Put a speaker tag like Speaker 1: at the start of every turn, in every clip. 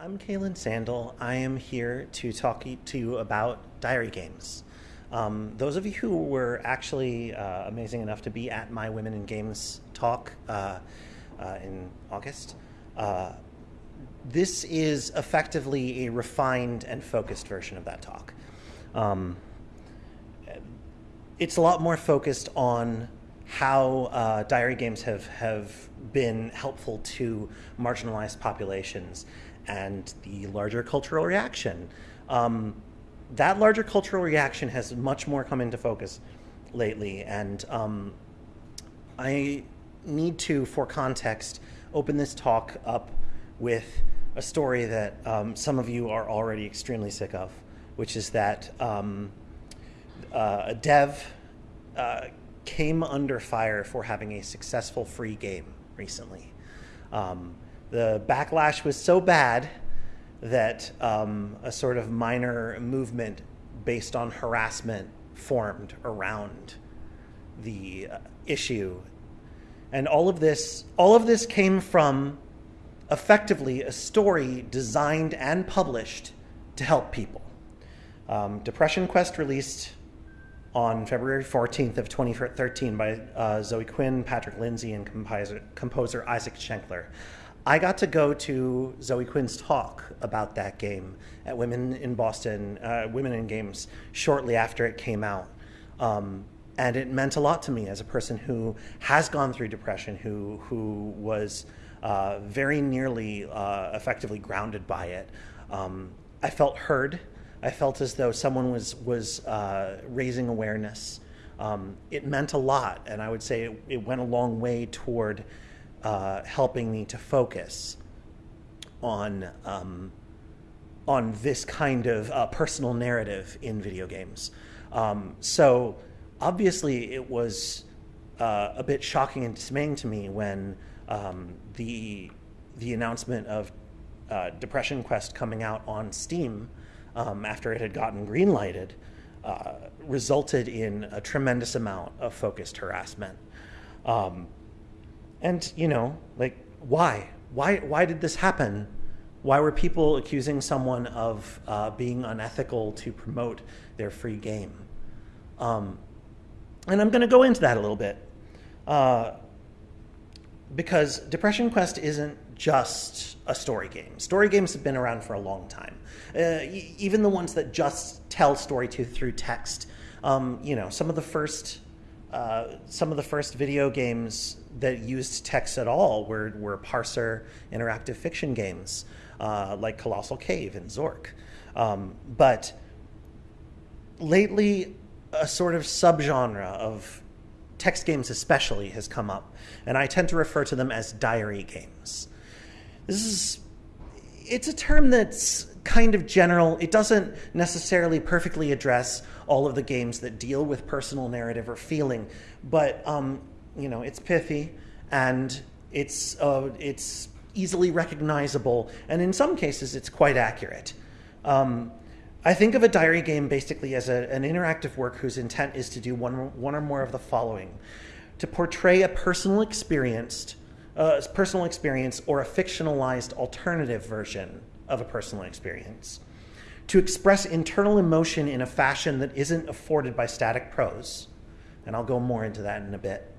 Speaker 1: I'm Caelyn Sandel. I am here to talk to you about diary games. Um, those of you who were actually uh, amazing enough to be at my Women in Games talk uh, uh, in August, uh, this is effectively a refined and focused version of that talk. Um, it's a lot more focused on how uh, diary games have, have been helpful to marginalized populations and the larger cultural reaction. Um, that larger cultural reaction has much more come into focus lately, and um, I need to, for context, open this talk up with a story that um, some of you are already extremely sick of, which is that um, uh, a dev uh, came under fire for having a successful free game recently. Um, the backlash was so bad that um, a sort of minor movement based on harassment formed around the uh, issue. And all of this, all of this came from effectively a story designed and published to help people. Um, Depression Quest released on February 14th of 2013 by uh, Zoe Quinn, Patrick Lindsey, and composer, composer Isaac Schankler. I got to go to Zoe Quinn's talk about that game at Women in Boston, uh, Women in Games, shortly after it came out. Um, and it meant a lot to me as a person who has gone through depression, who, who was uh, very nearly uh, effectively grounded by it. Um, I felt heard. I felt as though someone was was uh, raising awareness. Um, it meant a lot, and I would say it, it went a long way toward uh, helping me to focus on um, on this kind of uh, personal narrative in video games. Um, so obviously, it was uh, a bit shocking and dismaying to me when um, the the announcement of uh, Depression Quest coming out on Steam um, after it had gotten greenlighted, uh, resulted in a tremendous amount of focused harassment. Um, and you know, like, why? Why? Why did this happen? Why were people accusing someone of uh, being unethical to promote their free game? Um, and I'm going to go into that a little bit. Uh, because Depression Quest isn't just a story game. Story games have been around for a long time. Uh, even the ones that just tell story to through text. Um, you know, some of the first uh, some of the first video games that used text at all were, were parser interactive fiction games uh, like Colossal Cave and Zork. Um, but lately, a sort of subgenre of text games, especially, has come up, and I tend to refer to them as diary games. This is it's a term that's kind of general. It doesn't necessarily perfectly address all of the games that deal with personal narrative or feeling, but um, you know, it's pithy and it's uh, it's easily recognizable, and in some cases, it's quite accurate. Um, I think of a diary game basically as a, an interactive work whose intent is to do one, one or more of the following. To portray a personal experience, uh, personal experience or a fictionalized alternative version of a personal experience, to express internal emotion in a fashion that isn't afforded by static prose, and I'll go more into that in a bit,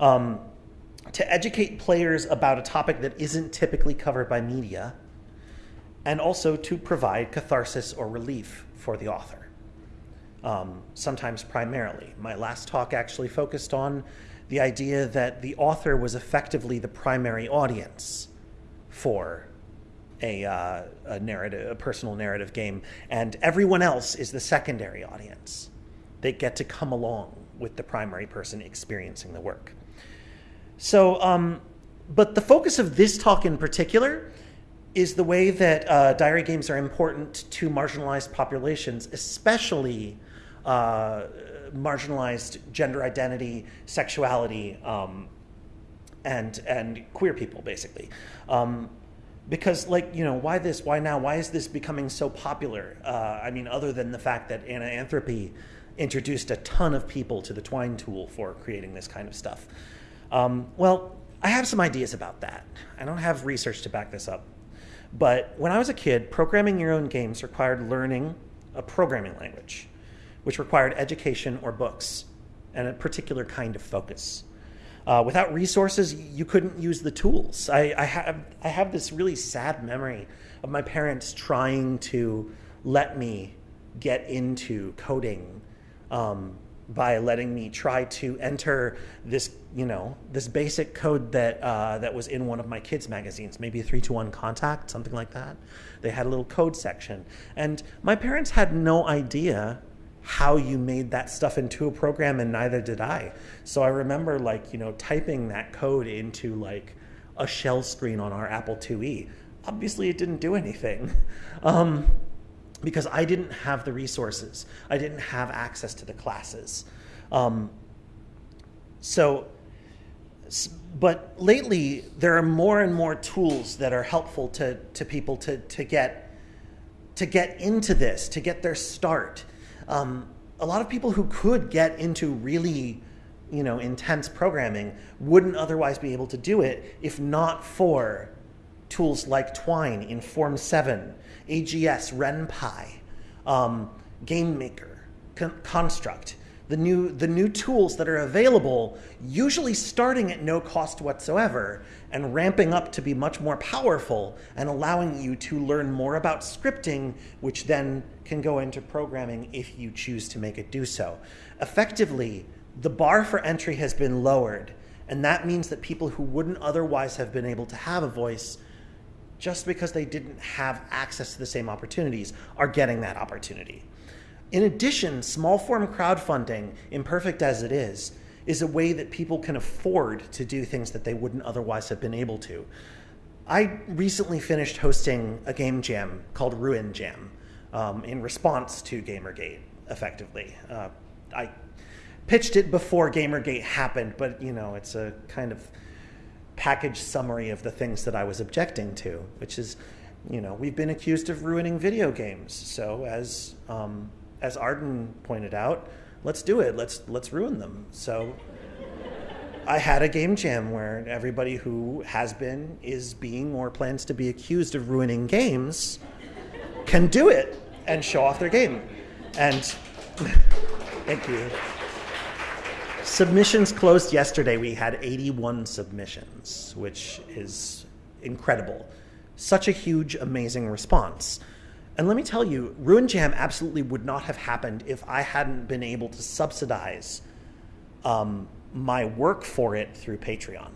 Speaker 1: um, to educate players about a topic that isn't typically covered by media and also to provide catharsis or relief for the author. Um, sometimes primarily. My last talk actually focused on the idea that the author was effectively the primary audience for a, uh, a narrative, a personal narrative game, and everyone else is the secondary audience. They get to come along with the primary person experiencing the work. So, um, but the focus of this talk in particular is the way that uh, diary games are important to marginalized populations, especially uh, marginalized gender identity, sexuality, um, and and queer people, basically. Um, because, like, you know, why this? Why now? Why is this becoming so popular? Uh, I mean, other than the fact that Anna Anthropy introduced a ton of people to the Twine tool for creating this kind of stuff. Um, well, I have some ideas about that. I don't have research to back this up. But when I was a kid, programming your own games required learning a programming language, which required education or books and a particular kind of focus. Uh, without resources, you couldn't use the tools. I, I, have, I have this really sad memory of my parents trying to let me get into coding um, by letting me try to enter this, you know, this basic code that uh, that was in one of my kids' magazines, maybe a 3-2-1 Contact, something like that. They had a little code section, and my parents had no idea how you made that stuff into a program, and neither did I. So I remember, like, you know, typing that code into like a shell screen on our Apple IIe. Obviously, it didn't do anything. Um, because I didn't have the resources. I didn't have access to the classes. Um, so, but lately there are more and more tools that are helpful to, to people to, to get to get into this, to get their start. Um, a lot of people who could get into really you know intense programming wouldn't otherwise be able to do it if not for tools like Twine, Inform 7, AGS, Ren'Py, um, GameMaker, Con- Construct, the new, the new tools that are available, usually starting at no cost whatsoever and ramping up to be much more powerful and allowing you to learn more about scripting, which then can go into programming if you choose to make it do so. Effectively, the bar for entry has been lowered, and that means that people who wouldn't otherwise have been able to have a voice just because they didn't have access to the same opportunities are getting that opportunity. In addition, small form crowdfunding, imperfect as it is, is a way that people can afford to do things that they wouldn't otherwise have been able to. I recently finished hosting a game jam called Ruin Jam um, in response to Gamergate, effectively. Uh, I pitched it before Gamergate happened, but you know, it's a kind of package summary of the things that I was objecting to, which is, you know, we've been accused of ruining video games. So as um, as Arden pointed out, let's do it. Let's let's ruin them. So I had a game jam where everybody who has been, is being, or plans to be accused of ruining games can do it and show off their game. And thank you. Submissions closed yesterday. We had 81 submissions, which is incredible. Such a huge, amazing response. And let me tell you, Ruin Jam absolutely would not have happened if I hadn't been able to subsidize um, my work for it through Patreon.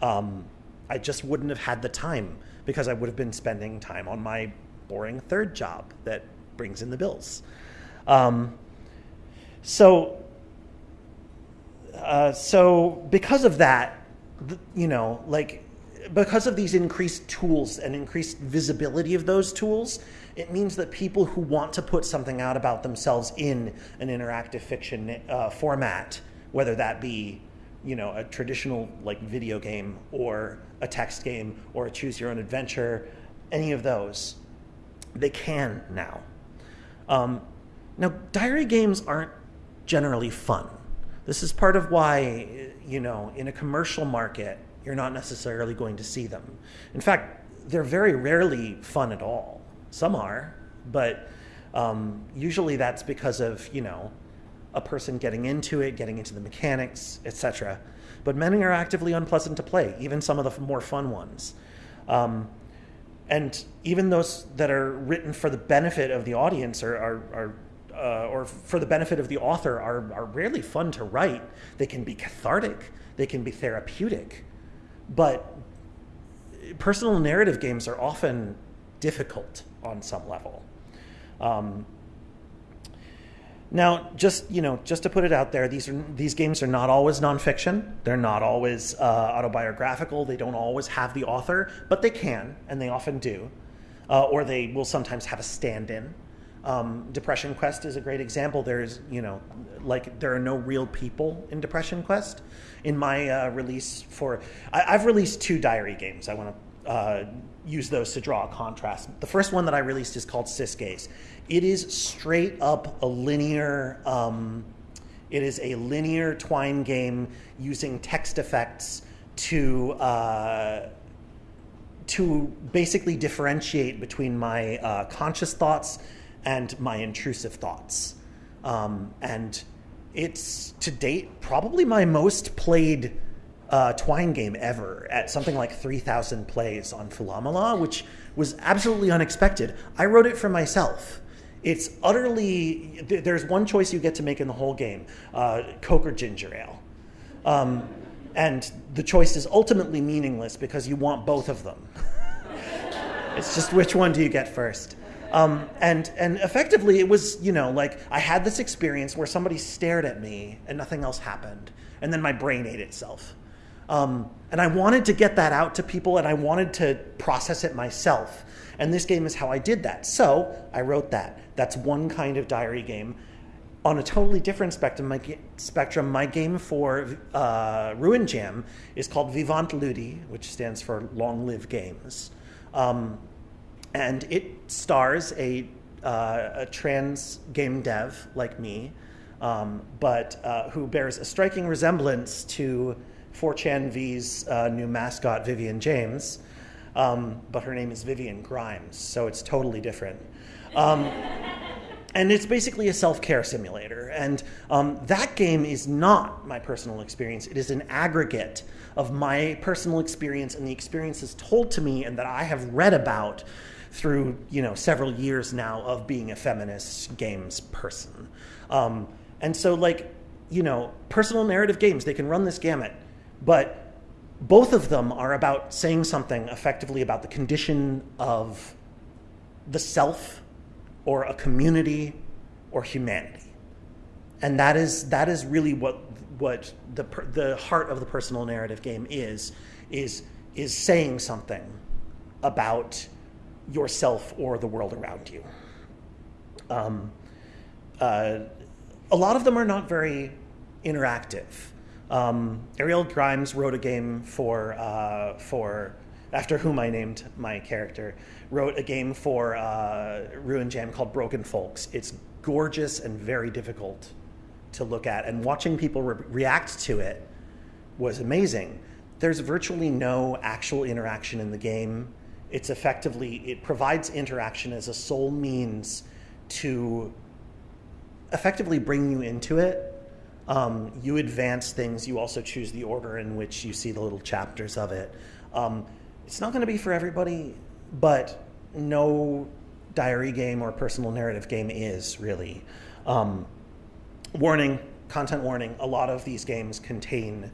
Speaker 1: Um, I just wouldn't have had the time because I would have been spending time on my boring third job that brings in the bills. Um, so uh, so because of that, you know, like because of these increased tools and increased visibility of those tools, it means that people who want to put something out about themselves in an interactive fiction uh, format, whether that be, you know, a traditional like video game or a text game or a choose your own adventure, any of those, they can now. Um, now, diary games aren't generally fun. This is part of why, you know, in a commercial market, you're not necessarily going to see them. In fact, they're very rarely fun at all. Some are, but um, usually that's because of, you know, a person getting into it, getting into the mechanics, etc. But many are actively unpleasant to play, even some of the more fun ones. Um, and even those that are written for the benefit of the audience are, are, are uh, or for the benefit of the author are, are rarely fun to write. They can be cathartic, they can be therapeutic, but personal narrative games are often difficult on some level. Um, now, just you know, just to put it out there, these are these games are not always nonfiction. They're not always uh, autobiographical. They don't always have the author, but they can, and they often do, uh, or they will sometimes have a stand-in. Um, Depression Quest is a great example. There's, you know, like there are no real people in Depression Quest. In my uh, release for, I, have released two diary games. I want to uh, use those to draw a contrast. The first one that I released is called Cisgaze. It is straight up a linear. Um, it is a linear twine game using text effects to uh, to basically differentiate between my uh, conscious thoughts and my intrusive thoughts. Um, and it's to date probably my most played uh, Twine game ever at something like 3,000 plays on philome.la, which was absolutely unexpected. I wrote it for myself. It's utterly, th- there's one choice you get to make in the whole game uh, Coke or ginger ale. Um, and the choice is ultimately meaningless because you want both of them. it's just which one do you get first? Um, and and effectively, it was you know like I had this experience where somebody stared at me and nothing else happened, and then my brain ate itself. Um, and I wanted to get that out to people, and I wanted to process it myself. And this game is how I did that. So I wrote that. That's one kind of diary game. On a totally different spectrum, my, spectrum, my game for uh, Ruin Jam is called Vivant Ludi, which stands for Long Live Games. Um, and it stars a, uh, a trans game dev like me, um, but uh, who bears a striking resemblance to 4chan V's uh, new mascot, Vivian James. Um, but her name is Vivian Grimes, so it's totally different. Um, and it's basically a self care simulator. And um, that game is not my personal experience, it is an aggregate of my personal experience and the experiences told to me and that I have read about through you know several years now of being a feminist games person. Um, and so like you know personal narrative games they can run this gamut, but both of them are about saying something effectively about the condition of the self or a community or humanity. And that is that is really what what the the heart of the personal narrative game is is is saying something about yourself or the world around you. Um, uh, a lot of them are not very interactive. Um, Ariel Grimes wrote a game for uh, for after whom I named my character wrote a game for uh, Ruin Jam called Broken Folks. It's gorgeous and very difficult to look at, and watching people re- react to it was amazing. There's virtually no actual interaction in the game. It's effectively it provides interaction as a sole means to effectively bring you into it um, you advance things. You also choose the order in which you see the little chapters of it. Um, it's not going to be for everybody, but no diary game or personal narrative game is really. Um, warning, content warning, a lot of these games contain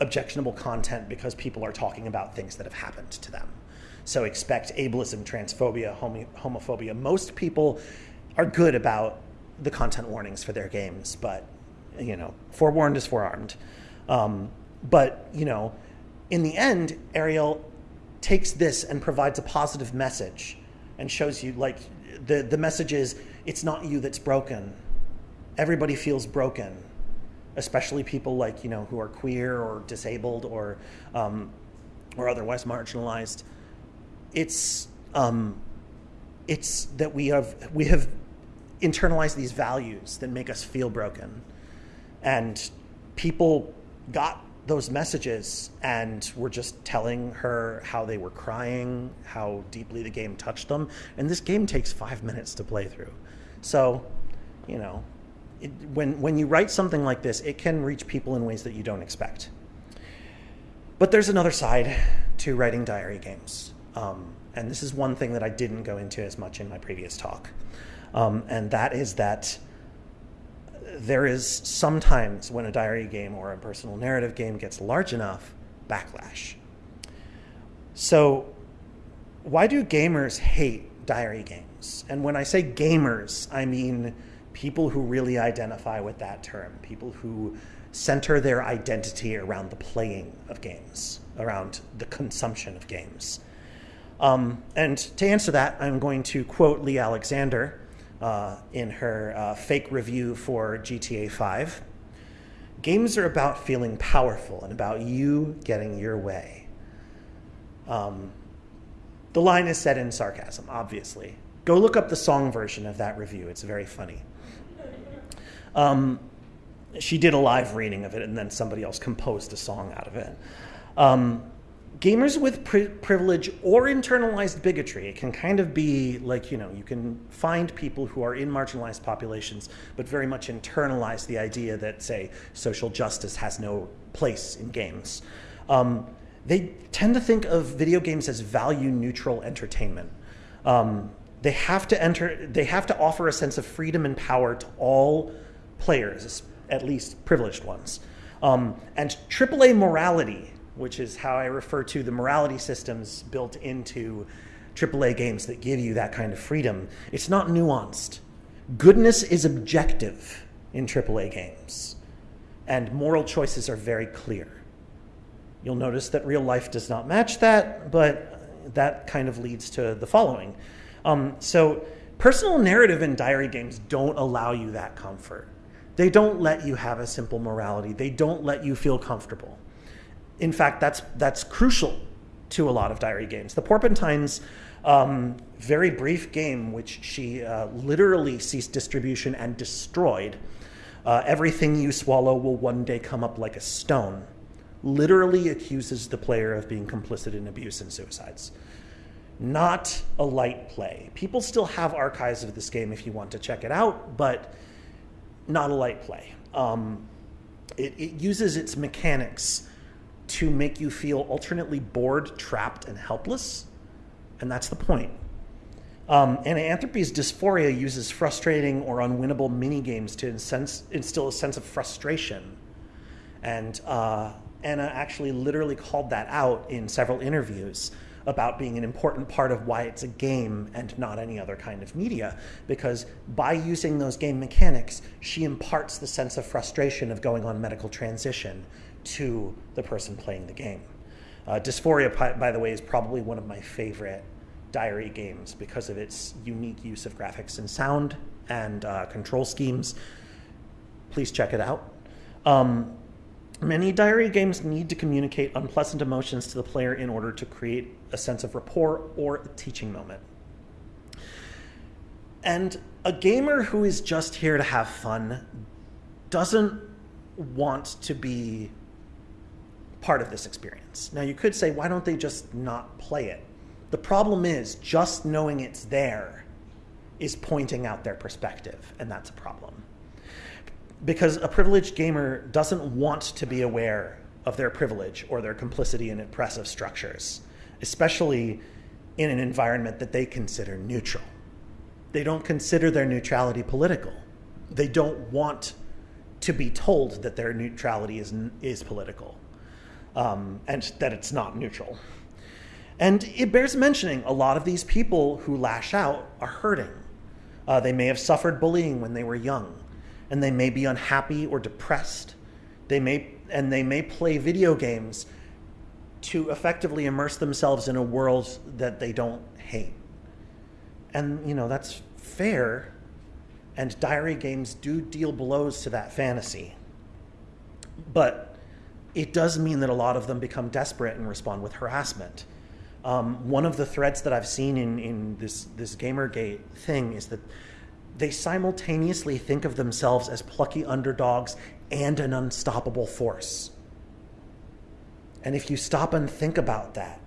Speaker 1: objectionable content because people are talking about things that have happened to them. So expect ableism, transphobia, homo- homophobia. Most people are good about the content warnings for their games, but you know, forewarned is forearmed. Um, but you know, in the end, Ariel takes this and provides a positive message and shows you like the the message is it's not you that's broken. Everybody feels broken, especially people like you know who are queer or disabled or um, or otherwise marginalized. It's um, it's that we have we have internalized these values that make us feel broken and people got those messages and were just telling her how they were crying, how deeply the game touched them. And this game takes five minutes to play through. So, you know, it, when, when you write something like this, it can reach people in ways that you don't expect. But there's another side to writing diary games. Um, and this is one thing that I didn't go into as much in my previous talk. Um, and that is that there is sometimes when a diary game or a personal narrative game gets large enough, backlash. So, why do gamers hate diary games? And when I say gamers, I mean people who really identify with that term, people who center their identity around the playing of games, around the consumption of games. Um, and to answer that, I'm going to quote Leigh Alexander, uh, in her uh, fake review for GTA 5. Games are about feeling powerful and about you getting your way. Um, the line is said in sarcasm, obviously. Go look up the song version of that review, it's very funny. Um, she did a live reading of it, and then somebody else composed a song out of it. Um, gamers with pri- privilege or internalized bigotry. It can kind of be like, you know, you can find people who are in marginalized populations, but very much internalize the idea that, say, social justice has no place in games. Um, they tend to think of video games as value neutral entertainment. Um, they have to enter, they have to offer a sense of freedom and power to all players, at least privileged ones. Um, and AAA morality which is how I refer to the morality systems built into AAA games that give you that kind of freedom. It's not nuanced. Goodness is objective in AAA games, and moral choices are very clear. You'll notice that real life does not match that, but that kind of leads to the following. Um, so, personal narrative in diary games don't allow you that comfort. They don't let you have a simple morality, they don't let you feel comfortable in fact, that's, that's crucial to a lot of diary games. The Porpentine's um, very brief game, which she uh, literally ceased distribution and destroyed, uh, Everything You Swallow Will One Day Come Up Like a Stone, literally accuses the player of being complicit in abuse and suicides. Not a light play. People still have archives of this game if you want to check it out, but not a light play. Um, it, it uses its mechanics to make you feel alternately bored, trapped, and helpless. And that's the point. Um, and Anthropy's Dys4ia uses frustrating or unwinnable mini games to instill a sense of frustration. And uh, Anna actually literally called that out in several interviews about being an important part of why it's a game and not any other kind of media. Because by using those game mechanics, she imparts the sense of frustration of going on medical transition to the person playing the game. Uh, Dys4ia, by the way, is probably one of my favorite diary games because of its unique use of graphics and sound and uh, control schemes. Please check it out. Um, many diary games need to communicate unpleasant emotions to the player in order to create a sense of rapport or a teaching moment. And a gamer who is just here to have fun doesn't want to be part of this experience. Now, you could say, why don't they just not play it? The problem is, just knowing it's there is pointing out their perspective, and that's a problem. Because a privileged gamer doesn't want to be aware of their privilege or their complicity in oppressive structures, especially in an environment that they consider neutral. They don't consider their neutrality political. They don't want to be told that their neutrality is, is political um, and that it's not neutral. And it bears mentioning a lot of these people who lash out are hurting. Uh, they may have suffered bullying when they were young, and they may be unhappy or depressed. They may, and they may play video games to effectively immerse themselves in a world that they don't hate. And, you know, that's fair, and diary games do deal blows to that fantasy. But it does mean that a lot of them become desperate and respond with harassment. Um, one of the threads that I've seen in, in this, this Gamergate thing is that they simultaneously think of themselves as plucky underdogs and an unstoppable force. And if you stop and think about that,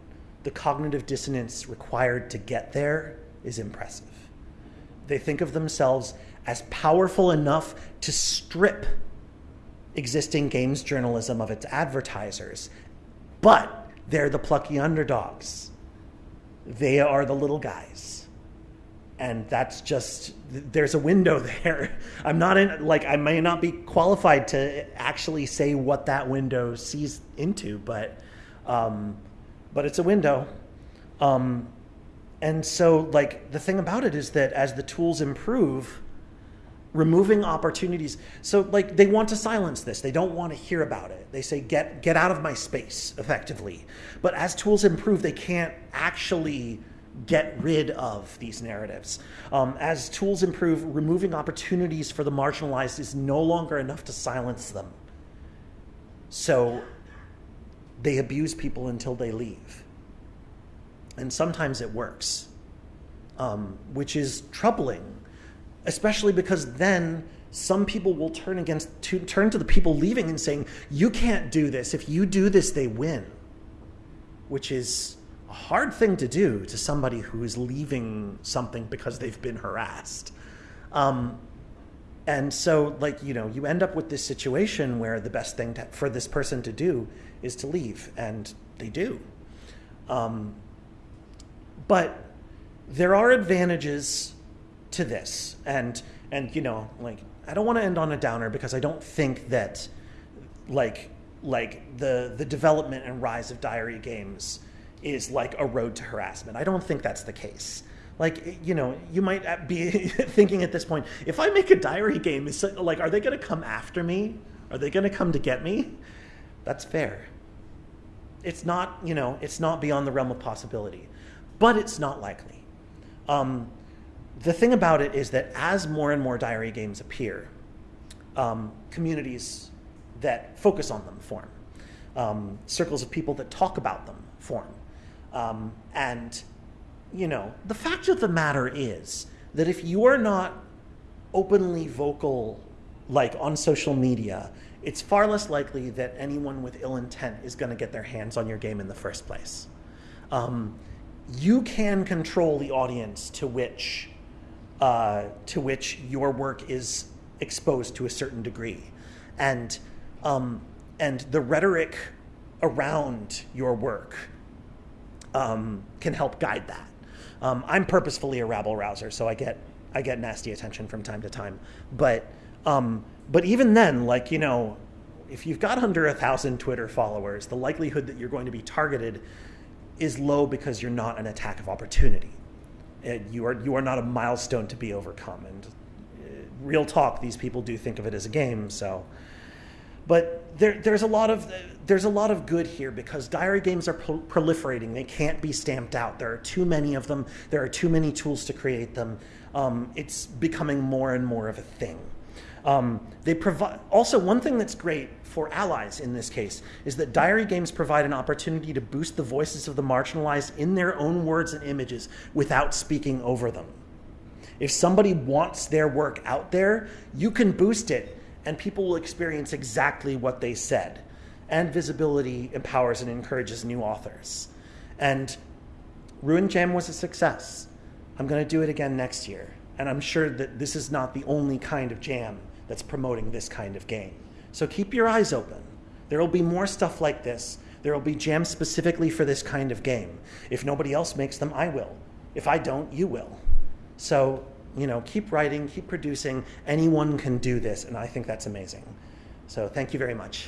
Speaker 1: the cognitive dissonance required to get there is impressive. They think of themselves as powerful enough to strip existing games journalism of its advertisers, but they're the plucky underdogs. They are the little guys. And that's just, there's a window there. I'm not in, like, I may not be qualified to actually say what that window sees into, but, um, but it's a window. Um, and so, like, the thing about it is that as the tools improve, removing opportunities. So like they want to silence this. They don't want to hear about it. They say get get out of my space effectively. But as tools improve, they can't actually get rid of these narratives. Um, as tools improve, removing opportunities for the marginalized is no longer enough to silence them. So they abuse people until they leave. And sometimes it works, um, which is troubling especially because then some people will turn against to turn to the people leaving and saying you can't do this if you do this they win which is a hard thing to do to somebody who is leaving something because they've been harassed. Um, and so, like, you know, you end up with this situation where the best thing to, for this person to do is to leave, and they do. Um, but there are advantages to this, and and you know, like, I don't want to end on a downer because I don't think that, like, like the the development and rise of diary games is like a road to harassment. I don't think that's the case. Like you know you might be thinking at this point if i make a diary game is like are they going to come after me? Are they going to come to get me? That's fair. It's not you know it's not beyond the realm of possibility. But it's not likely. Um, the thing about it is that as more and more diary games appear um, communities that focus on them form um, circles of people that talk about them form um, and you know, the fact of the matter is that if you are not openly vocal, like on social media, it's far less likely that anyone with ill intent is going to get their hands on your game in the first place. Um, you can control the audience to which uh, to which your work is exposed to a certain degree, and um, and the rhetoric around your work um, can help guide that. Um, I'm purposefully a rabble rouser, so I get I get nasty attention from time to time. But um, but even then, like you know, if you've got under a thousand Twitter followers, the likelihood that you're going to be targeted is low because you're not an attack of opportunity. You are you are not a milestone to be overcome. And uh, real talk, these people do think of it as a game. So, but there, there's a lot of there's a lot of good here because diary games are pro- proliferating. They can't be stamped out. There are too many of them. There are too many tools to create them. Um, it's becoming more and more of a thing. Um, they provide also one thing that's great for allies in this case is that diary games provide an opportunity to boost the voices of the marginalized in their own words and images without speaking over them. If somebody wants their work out there, you can boost it and people will experience exactly what they said. And visibility empowers and encourages new authors. And Ruin Jam was a success. I'm going to do it again next year. And I'm sure that this is not the only kind of jam that's promoting this kind of game. So keep your eyes open. There will be more stuff like this. There will be jams specifically for this kind of game. If nobody else makes them, I will. If I don't, you will. So you know, keep writing, keep producing. Anyone can do this, and I think that's amazing. So thank you very much.